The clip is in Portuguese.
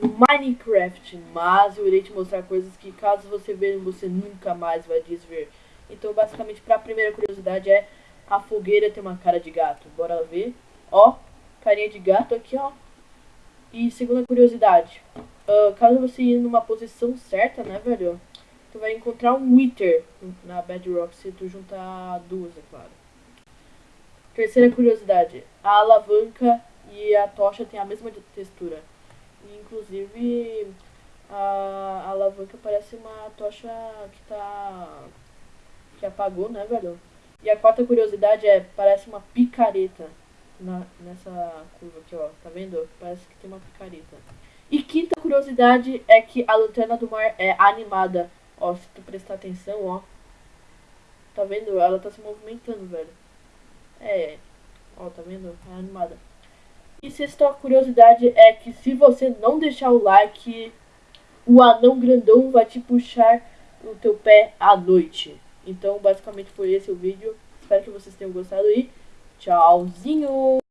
Minecraft, mas eu irei te mostrar coisas que caso você ver, você nunca mais vai desver. Então, basicamente, para a primeira curiosidade é a fogueira tem uma cara de gato. Bora ver. Ó, carinha de gato aqui, ó. E segunda curiosidade, uh, caso você ir numa posição certa, né, velho? Tu vai encontrar um Wither na Bedrock se tu juntar duas, é claro. Terceira curiosidade, a alavanca e a tocha têm a mesma textura. Inclusive, a, a alavanca parece uma tocha que tá... que apagou, né, velho? E a quarta curiosidade é, parece uma picareta na, nessa curva aqui, ó. Tá vendo? Parece que tem uma picareta. E quinta curiosidade é que a lanterna do mar é animada. Ó, se tu prestar atenção, ó. Tá vendo? Ela tá se movimentando, velho. É. Ó, tá vendo? É animada. E sexta curiosidade é que se você não deixar o like, o anão grandão vai te puxar no teu pé à noite. Então, basicamente foi esse o vídeo. Espero que vocês tenham gostado e tchauzinho!